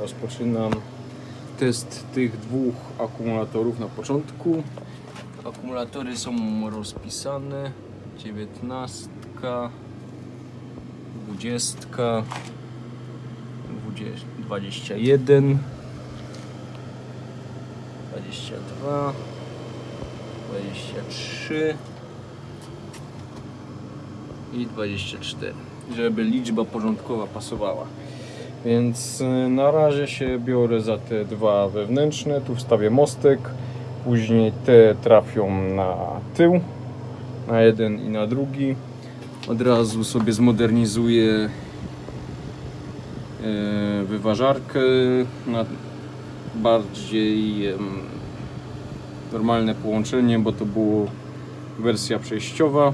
rozpoczynam test tych dwóch akumulatorów na początku. Akumulatory są rozpisane. 19, 20, 20 21, 22, 23 i 24, żeby liczba porządkowa pasowała. Więc y, na razie się biorę za te dwa wewnętrzne, tu wstawię mostek, później te trafią na tył, na jeden i na drugi. Od razu sobie zmodernizuję e, wyważarkę na bardziej normalne połączenie, bo to było wersja przejściowa.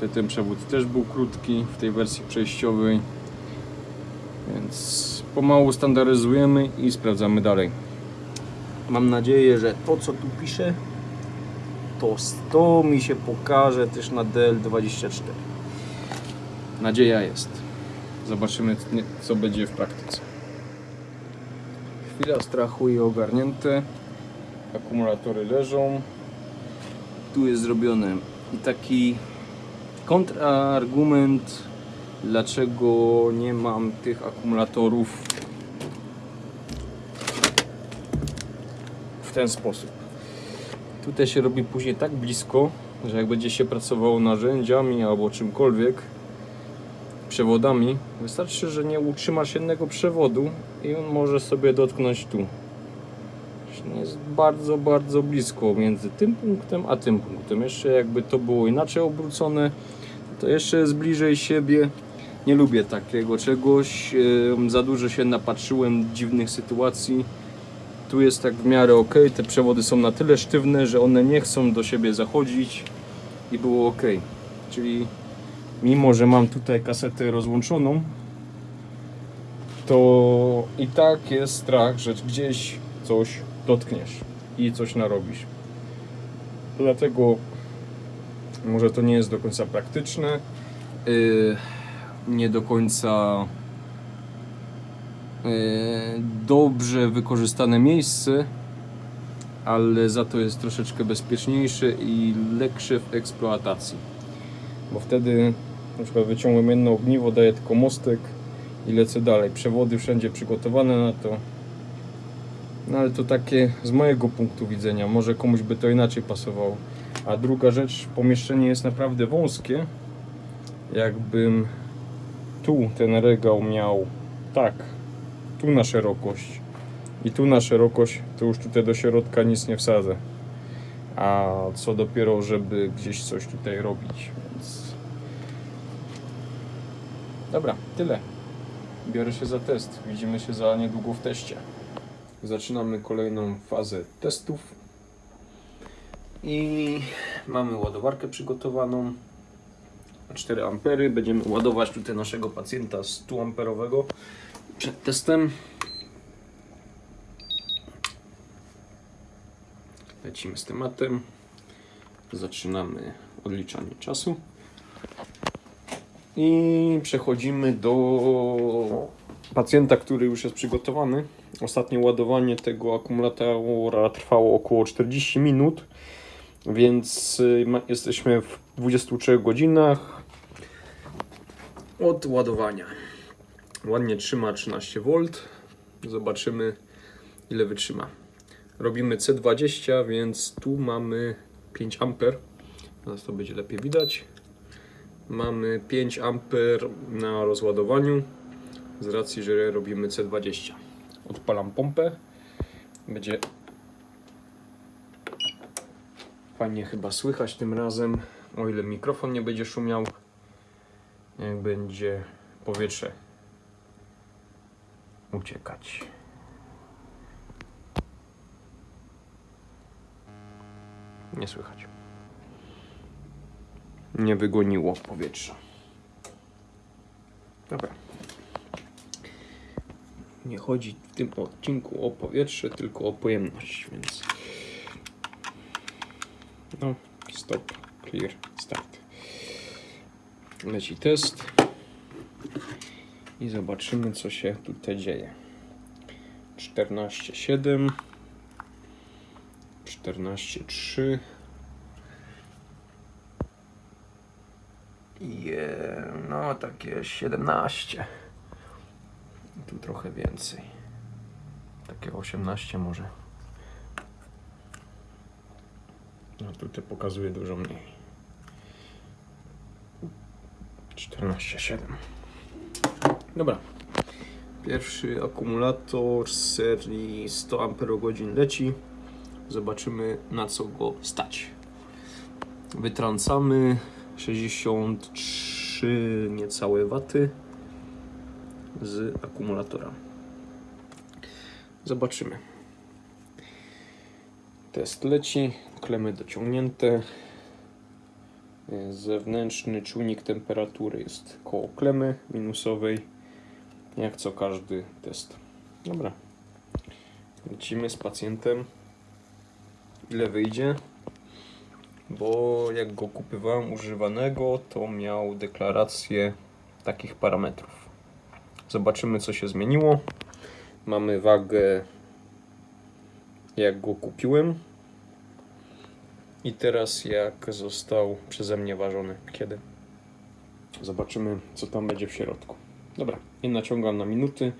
Te- Ten przewód też był krótki w tej wersji przejściowej. Więc pomału standaryzujemy i sprawdzamy dalej. Mam nadzieję, że to co tu piszę, to, to mi się pokaże też na DL24. Nadzieja jest. Zobaczymy co będzie w praktyce. Chwila strachu i ogarnięte. Akumulatory leżą. Tu jest zrobiony i taki kontrargument, dlaczego nie mam tych akumulatorów w ten sposób. Tutaj się robi później tak blisko, że jak będzie się pracowało narzędziami albo czymkolwiek, przewodami, wystarczy, że nie utrzymasz jednego przewodu i on może sobie dotknąć tu. Jest bardzo, bardzo blisko między tym punktem a tym punktem. Jeszcze jakby to było inaczej obrócone, to jeszcze jest bliżej siebie. Nie lubię takiego czegoś. Za dużo się napatrzyłem dziwnych sytuacji. Tu jest tak w miarę ok. Te przewody są na tyle sztywne, że one nie chcą do siebie zachodzić i było ok. Czyli mimo, że mam tutaj kasetę rozłączoną, to i tak jest strach, że gdzieś coś dotkniesz i coś narobisz. Dlatego może to nie jest do końca praktyczne, yy, nie do końca yy, dobrze wykorzystane miejsce, ale za to jest troszeczkę bezpieczniejsze i leksze w eksploatacji. Bo wtedy na przykład wyciągłem jedno ogniwo, daję tylko mostek i lecę dalej. Przewody wszędzie przygotowane na to. No ale to takie z mojego punktu widzenia, może komuś by to inaczej pasowało. A druga rzecz, pomieszczenie jest naprawdę wąskie. Jakbym tu ten regał miał tak, tu na szerokość i tu na szerokość, to już tutaj do środka nic nie wsadzę. A co dopiero, żeby gdzieś coś tutaj robić, więc... Dobra, tyle. Biorę się za test. Widzimy się za niedługo w teście. Zaczynamy kolejną fazę testów. I mamy ładowarkę przygotowaną. 4 ampery. Będziemy ładować tutaj naszego pacjenta 100 amperowego przed testem. Lecimy z tematem. Zaczynamy odliczanie czasu. I przechodzimy do pacjenta, który już jest przygotowany. Ostatnie ładowanie tego akumulatora trwało około 40 minut, więc y, jesteśmy w 23 godzinach od ładowania. Ładnie trzyma 13 V. Zobaczymy ile wytrzyma. Robimy C20, więc tu mamy 5 A. Teraz to będzie lepiej widać. Mamy 5 A na rozładowaniu z racji, że robimy C20. Odpalam pompę. Będzie fajnie chyba słychać tym razem, o ile mikrofon nie będzie szumiał. Jak będzie powietrze uciekać. Nie słychać nie wygoniło powietrza. Dobra. Nie chodzi w tym odcinku o powietrze, tylko o pojemność, więc. No, stop, clear, start. Leci test i zobaczymy, co się tutaj dzieje. 14,7 14,3 Je, no takie 17 tu trochę więcej. Takie 18 może. No tutaj pokazuje dużo mniej 14,7 dobra Pierwszy akumulator z serii 100 Ah leci. Zobaczymy na co go stać. Wytrącamy 63 niecałe waty z akumulatora. Zobaczymy. Test leci, klemy dociągnięte. Zewnętrzny czujnik temperatury jest koło klemy minusowej jak co każdy test. Dobra. Lecimy z pacjentem. Ile wyjdzie? Bo jak go kupywałem używanego, to miał deklarację takich parametrów. Zobaczymy, co się zmieniło. Mamy wagę, jak go kupiłem. I teraz, jak został przeze mnie ważony. Kiedy? Zobaczymy, co tam będzie w środku. Dobra, i naciągam na minuty.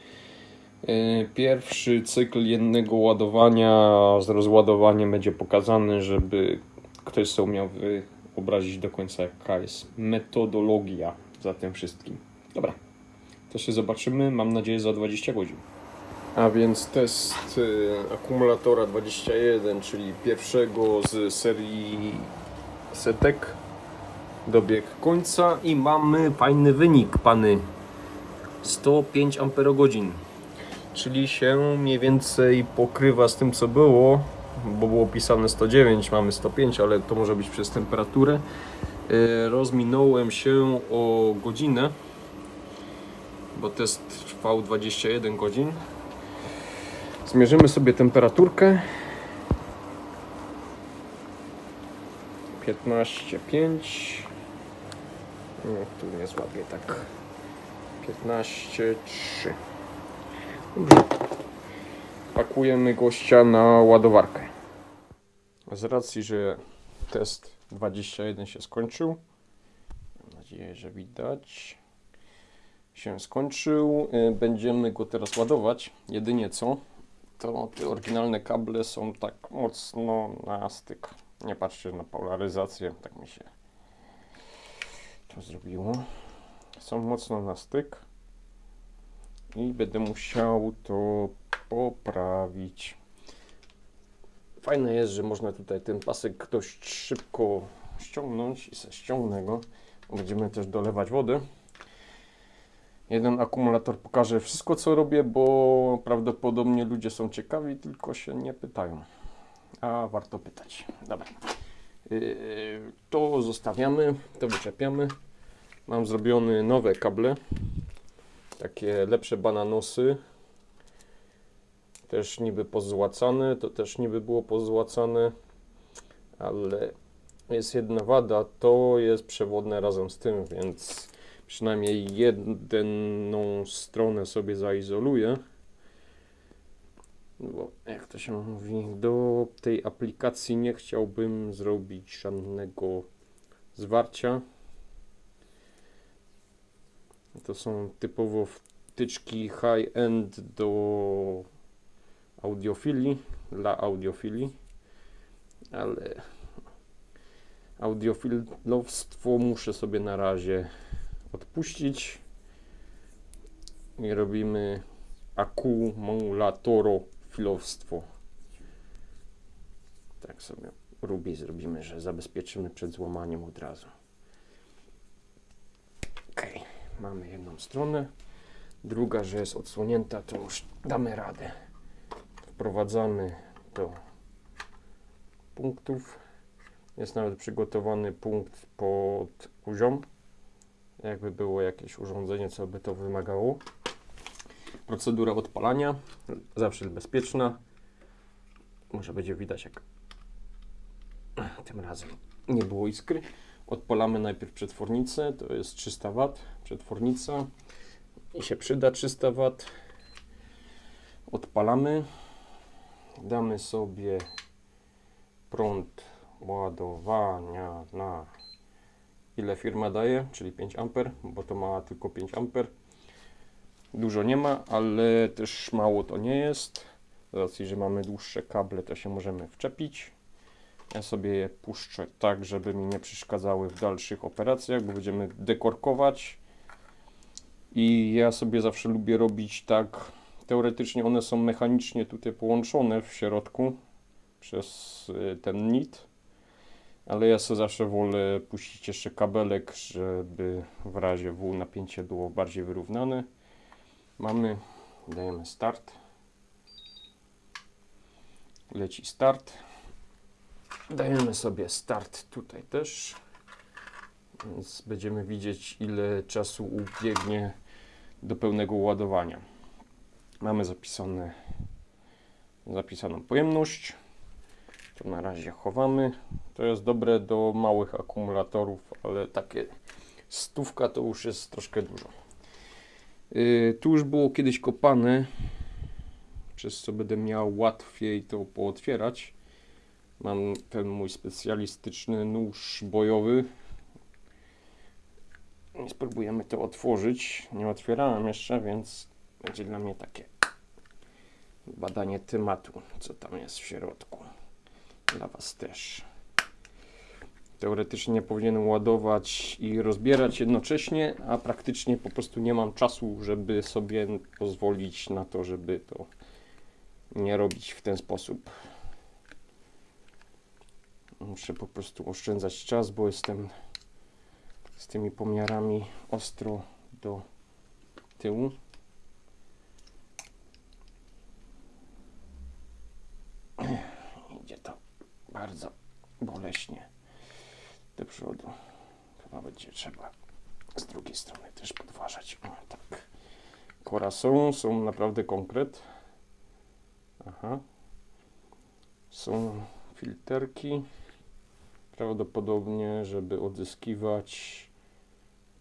Yy, Pierwszy cykl jednego ładowania z rozładowaniem będzie pokazany, żeby ktoś sobie umiał wyobrazić do końca jaka jest metodologia za tym wszystkim. Dobra, to się zobaczymy, mam nadzieję za 20 godzin. A więc test y, akumulatora 21, czyli pierwszego z serii setek dobiegł końca i mamy fajny wynik, pany. 105 amperogodzin, czyli się mniej więcej pokrywa z tym co było, bo było pisane 109, mamy 105, ale to może być przez temperaturę. E, Rozminąłem się o godzinę, bo test trwał 21 godzin. Zmierzymy sobie temperaturkę. 15,5 no, tu nie złapię tak 15,3 Dobrze. Pakujemy gościa na ładowarkę. Z racji, że test 21 się skończył, mam nadzieję, że widać, się skończył, y, będziemy go teraz ładować. Jedynie co, to te oryginalne kable są tak mocno na styk. Nie patrzcie na polaryzację, tak mi się to zrobiło są mocno na styk i będę musiał to poprawić. Fajne jest, że można tutaj ten pasek dość szybko ściągnąć i se ściągnę go. Będziemy też dolewać wody. Jeden akumulator pokaże wszystko co robię, bo prawdopodobnie ludzie są ciekawi, tylko się nie pytają. A warto pytać. Dobra. Yy, to zostawiamy, to wyczepiamy. Mam zrobione nowe kable. Takie lepsze bananosy. Też niby pozłacane. To też niby było pozłacane. Ale jest jedna wada. To jest przewodne razem z tym, więc przynajmniej jedną stronę sobie zaizoluję. Bo jak to się mówi, do tej aplikacji nie chciałbym zrobić żadnego zwarcia. To są typowo wtyczki high-end do audiofilii, dla audiofilii, ale audiofilowstwo muszę sobie na razie odpuścić i robimy akumulatorofilowstwo. Tak sobie rubi zrobimy, że zabezpieczymy przed złamaniem od razu. Okay mamy jedną stronę, druga, że jest odsłonięta, to już damy radę. Wprowadzamy do punktów. Jest nawet przygotowany punkt pod poziom. Jakby było jakieś urządzenie, co by to wymagało. Procedura odpalania, zawsze bezpieczna. Może będzie widać, jak tym razem nie było iskry. Odpalamy najpierw przetwornicę, to jest 300 W, przetwornica i się przyda 300 W. Odpalamy. Damy sobie prąd ładowania na ile firma daje, czyli 5 A, bo to ma tylko 5 A. Dużo nie ma, ale też mało to nie jest. Z racji, że mamy dłuższe kable, to się możemy wczepić. Ja sobie je puszczę tak, żeby mi nie przeszkadzały w dalszych operacjach, bo będziemy dekorkować. I ja sobie zawsze lubię robić tak. Teoretycznie one są mechanicznie tutaj połączone w środku przez y, ten nit, ale ja sobie zawsze wolę puścić jeszcze kabelek, żeby w razie W napięcie było bardziej wyrównane. Mamy, dajemy start. Leci start. Dajemy sobie start tutaj też. Więc będziemy widzieć ile czasu ubiegnie do pełnego ładowania. Mamy zapisane, zapisaną pojemność. To na razie chowamy. To jest dobre do małych akumulatorów, ale takie stówka to już jest troszkę dużo. Yy, tu już było kiedyś kopane, przez co będę miał łatwiej to pootwierać. Mam ten mój specjalistyczny nóż bojowy. I spróbujemy to otworzyć. Nie otwierałem jeszcze, więc będzie dla mnie takie badanie tematu, co tam jest w środku. Dla Was też. Teoretycznie powinienem ładować i rozbierać jednocześnie, a praktycznie po prostu nie mam czasu, żeby sobie pozwolić na to, żeby to nie robić w ten sposób. Muszę po prostu oszczędzać czas, bo jestem z tymi pomiarami ostro do tyłu. Idzie to bardzo boleśnie do przodu. Chyba będzie trzeba z drugiej strony też podważać. O, tak. Kora są, są naprawdę konkret. Aha. Są filterki. Prawdopodobnie, żeby odzyskiwać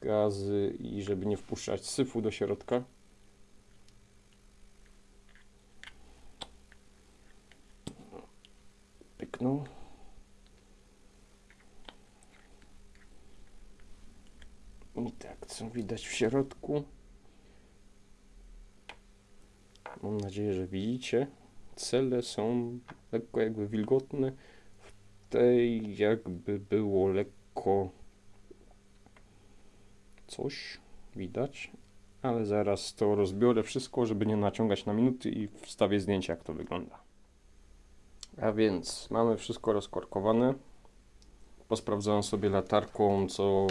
gazy i żeby nie wpuszczać syfu do środka. Pyknął. I tak, co widać w środku? Mam nadzieję, że widzicie. Cele są lekko jakby wilgotne. W tej jakby było lekko coś widać, ale zaraz to rozbiorę wszystko, żeby nie naciągać na minuty i wstawię zdjęcie jak to wygląda. A więc mamy wszystko rozkorkowane. Posprawdzałem sobie latarką, co,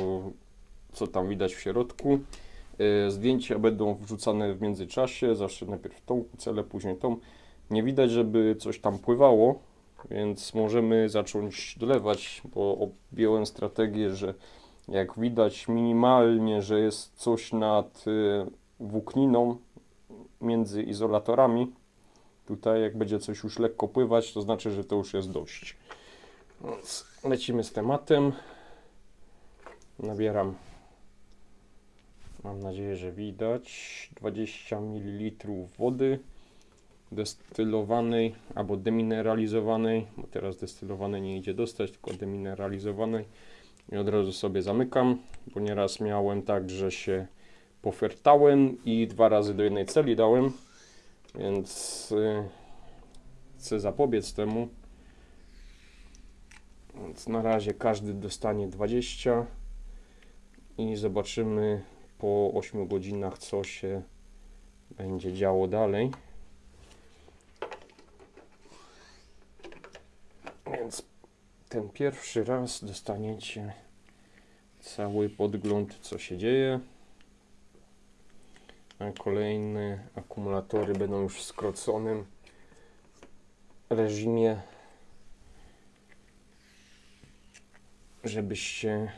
co tam widać w środku. Yy, Zdjęcia będą wrzucane w międzyczasie, zawsze najpierw tą celę, później tą. Nie widać, żeby coś tam pływało, więc możemy zacząć dolewać, bo objąłem strategię, że jak widać minimalnie, że jest coś nad y, włókniną między izolatorami, tutaj jak będzie coś już lekko pływać, to znaczy, że to już jest dość. Więc lecimy z tematem. Nabieram, mam nadzieję, że widać, 20 ml wody destylowanej albo demineralizowanej, bo teraz destylowanej nie idzie dostać, tylko demineralizowanej i od razu sobie zamykam, bo nieraz miałem tak, że się pofertałem i dwa razy do jednej celi dałem, więc y, chcę zapobiec temu. Więc na razie każdy dostanie 20 i zobaczymy po 8 godzinach, co się będzie działo dalej. Więc ten pierwszy raz dostaniecie cały podgląd, co się dzieje. A kolejne akumulatory będą już w skroconym reżimie, żebyście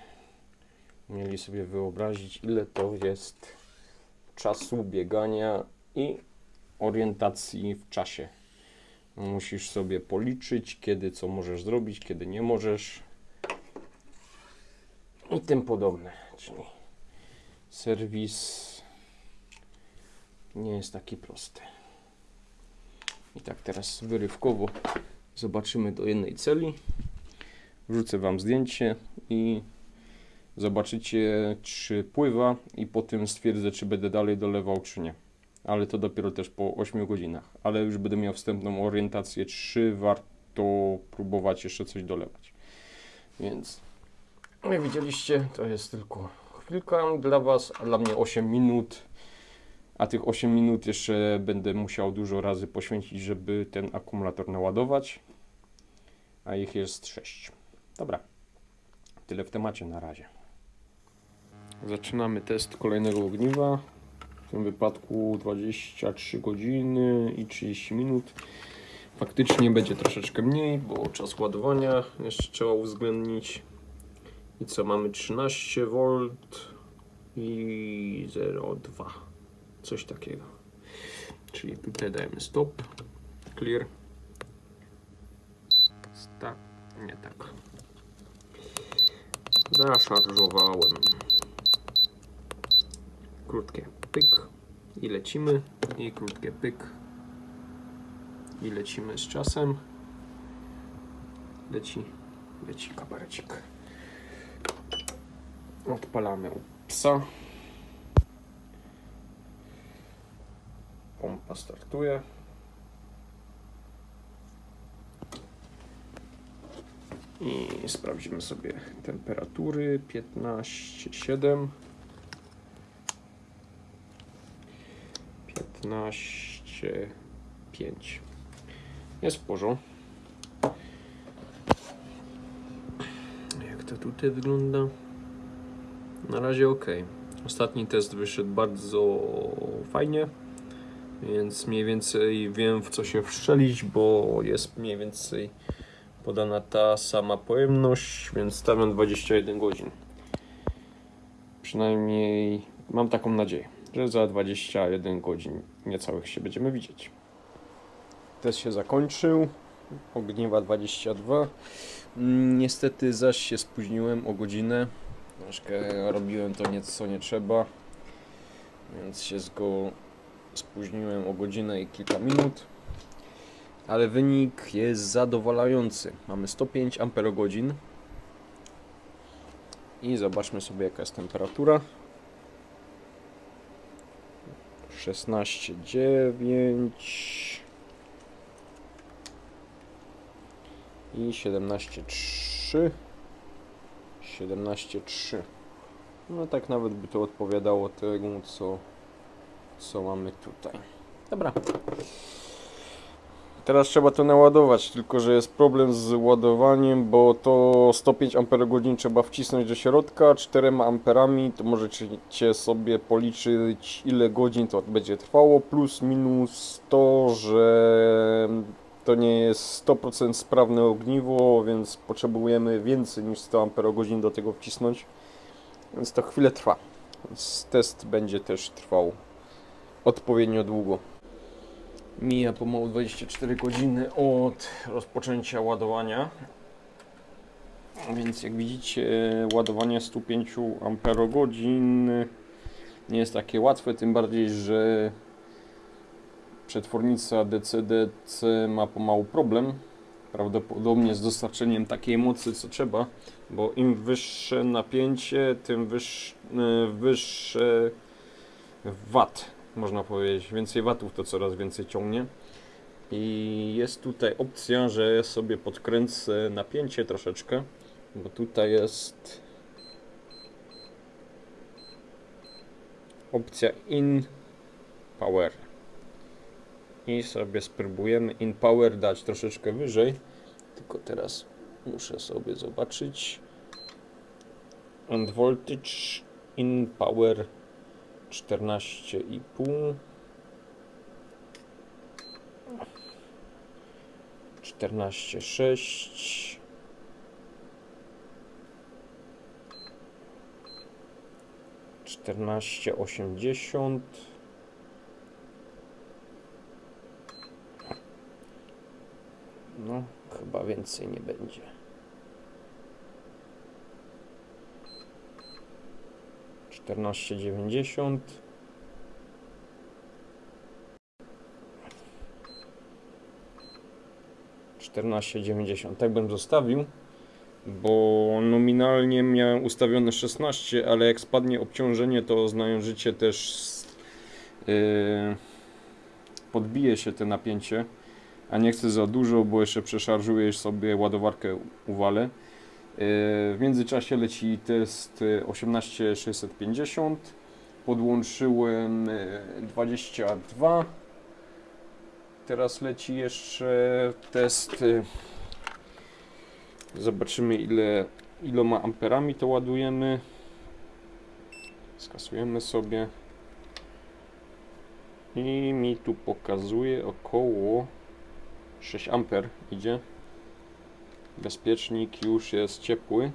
mieli sobie wyobrazić, ile to jest czasu biegania i orientacji w czasie. Musisz sobie policzyć, kiedy co możesz zrobić, kiedy nie możesz i tym podobne. Czyli serwis nie jest taki prosty. tak teraz wyrywkowo zobaczymy do jednej celi. Wrzucę Wam zdjęcie i zobaczycie czy pływa i potem stwierdzę czy będę dalej dolewał czy nie. Ale to dopiero też po 8 godzinach. Ale już będę miał wstępną orientację czy warto próbować jeszcze coś dolewać. Więc jak widzieliście to jest tylko chwilka dla Was, a dla mnie 8 minut. A tych 8 minut jeszcze będę musiał dużo razy poświęcić, żeby ten akumulator naładować. A ich jest 6. Dobra. Tyle w temacie na razie. Zaczynamy test kolejnego ogniwa. W tym wypadku 23 godziny i 30 minut. Faktycznie będzie troszeczkę mniej, bo czas ładowania jeszcze trzeba uwzględnić. I co mamy 13 V i 0,2 coś takiego. Czyli tutaj dajemy stop, clear. Sta nie tak. Zaszarżowałem. Krótkie pyk i lecimy. I krótkie pyk i lecimy z czasem. Leci, leci kabarecik. Odpalamy psa. Pompa startuje. I sprawdzimy sobie temperatury 15,7 15,5 Jest w porządku. Jak to tutaj wygląda? Na razie ok. Ostatni test wyszedł bardzo fajnie, więc mniej więcej wiem w co się wszczelić, bo jest mniej więcej podana ta sama pojemność, więc stawiam 21 godzin. Przynajmniej mam taką nadzieję, że za 21 godzin niecałych się będziemy widzieć. Test się zakończył. Ogniewa 22. Mm, Niestety zaś się spóźniłem o godzinę. Troszkę robiłem to nieco nie trzeba, więc się go spóźniłem o godzinę i kilka minut. Ale wynik jest zadowalający. Mamy 105 Ah i zobaczmy sobie jaka jest temperatura. 16,9 i 17,3 17,3 no tak nawet by to odpowiadało temu co co mamy tutaj dobra teraz trzeba to naładować tylko że jest problem z ładowaniem bo to 105 Ah trzeba wcisnąć do środka 4 amperami to możecie sobie policzyć ile godzin to będzie trwało plus minus to że to nie jest 100% sprawne ogniwo, więc potrzebujemy więcej niż 100 Ah do tego wcisnąć. Więc to chwilę trwa. Więc test będzie też trwał odpowiednio długo. Mija pomału 24 godziny od rozpoczęcia ładowania. Więc jak widzicie, ładowanie 105 Ah nie jest takie łatwe, tym bardziej, że przetwornica DC-DC ma pomału problem prawdopodobnie z dostarczeniem takiej mocy co trzeba, bo im wyższe napięcie, tym wyższe, wyższe wat, można powiedzieć. Więcej watów to coraz więcej ciągnie. I jest tutaj opcja, że sobie podkręcę napięcie troszeczkę, bo tutaj jest opcja in power i sobie spróbujemy in power dać troszeczkę wyżej tylko teraz muszę sobie zobaczyć and voltage in power 14,5 14,6 14,80 No, chyba więcej nie będzie. Czternaście dziewięćdziesiąt. 14,90. Tak bym zostawił, bo nominalnie miałem ustawione 16, ale jak spadnie obciążenie, to znając życie też yy, podbije się te napięcie, a nie chcę za dużo, bo jeszcze przeszarżujesz sobie ładowarkę uwalę. Yy, w międzyczasie leci test yy, 18650. Podłączyłem yy, 22. Teraz leci jeszcze test. yy, Zobaczymy ile iloma amperami to ładujemy. Skasujemy sobie. I mi tu pokazuje około 6 amper idzie. Bezpiecznik już jest ciepły.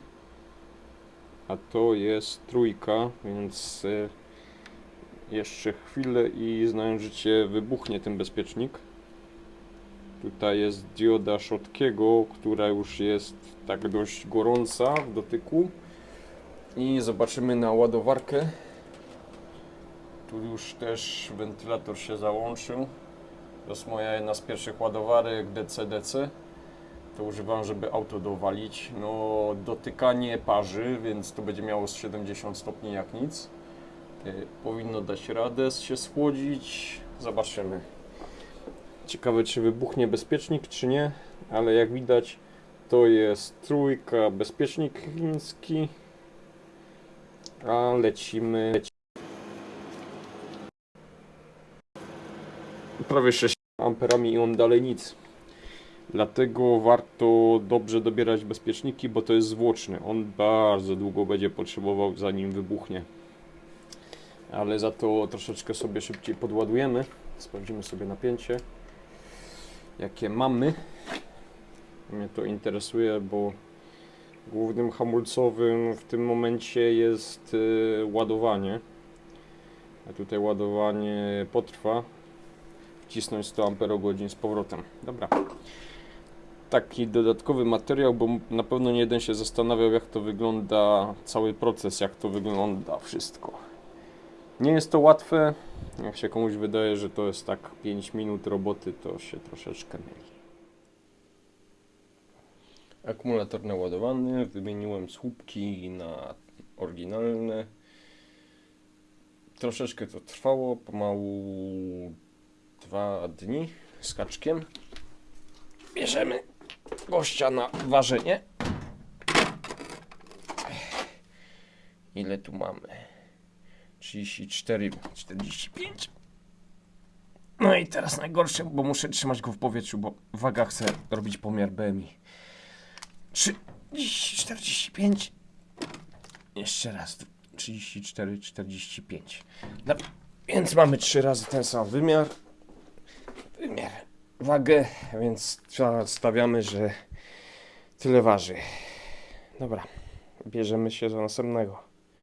A to jest trójka, więc e, jeszcze chwilę i znając życie wybuchnie ten bezpiecznik. Tutaj jest dioda Schotkiego, która już jest tak dość gorąca w dotyku. I zobaczymy na ładowarkę. Tu już też wentylator się załączył. To jest moja jedna z pierwszych ładowarek DC-DC. To używam, żeby auto dowalić. No, dotykanie parzy, więc to będzie miało z 70 stopni jak nic. Y, Powinno dać radę się schłodzić. Zobaczymy. Ciekawe, czy wybuchnie bezpiecznik, czy nie, ale jak widać, to jest trójka, bezpiecznik chiński. A lecimy. Leci. Prawie 6 amperami i on dalej nic. Dlatego warto dobrze dobierać bezpieczniki, bo to jest zwłoczny. On bardzo długo będzie potrzebował zanim wybuchnie. Ale za to troszeczkę sobie szybciej podładujemy. Sprawdzimy sobie napięcie jakie mamy. Mnie to interesuje, bo głównym hamulcowym w tym momencie jest y, ładowanie. A tutaj ładowanie potrwa. Wcisnąć 100 Ah z powrotem. Dobra. Taki dodatkowy materiał, bo na pewno nie jeden się zastanawiał, jak to wygląda, cały proces, jak to wygląda wszystko. Nie jest to łatwe. Jak się komuś wydaje, że to jest tak 5 minut roboty, to się troszeczkę myli. Akumulator naładowany, wymieniłem słupki na oryginalne. Troszeczkę to trwało, pomału dwa dni z kaczkiem. Bierzemy gościa na ważenie. Ile tu mamy? 34, 45. No i teraz najgorsze, bo muszę trzymać go w powietrzu, bo waga chce robić pomiar BMI. 30, 45. Jeszcze raz. 34, 45. No, więc mamy trzy razy ten sam wymiar. Wymiar. Wagę, więc stawiamy, że tyle waży. Dobra, bierzemy się za następnego.